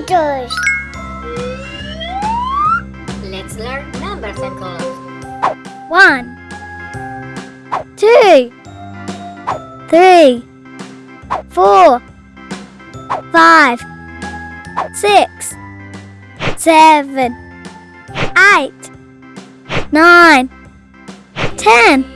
meters. Let's learn numbers and colors. One, two, three, four, five, six, seven, eight, nine, ten.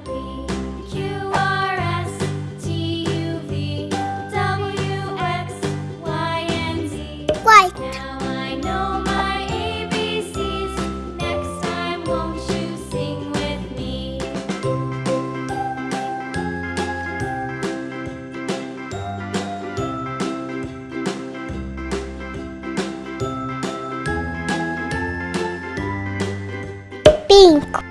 Pinco.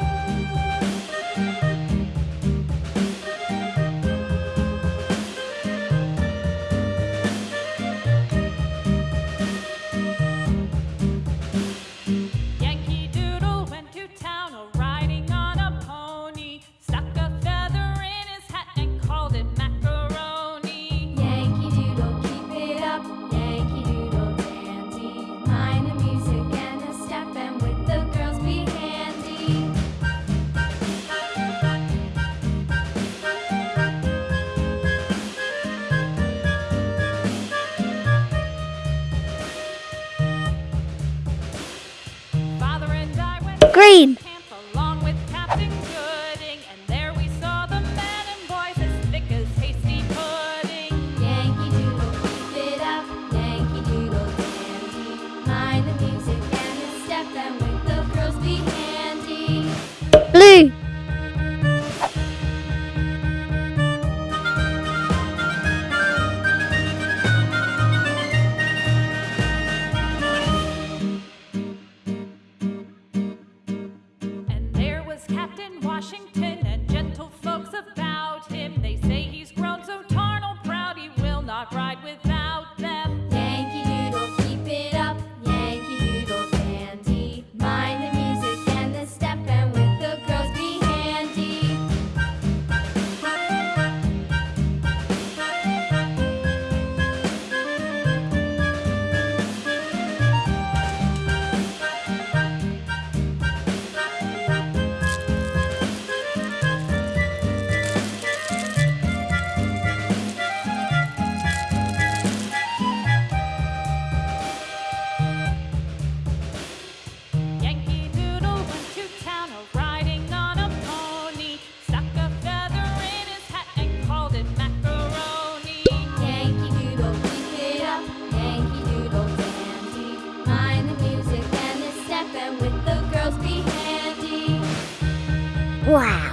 Green. Washington and gentle folks about him. They say he's grown so tarnal proud he will not ride without. Wow.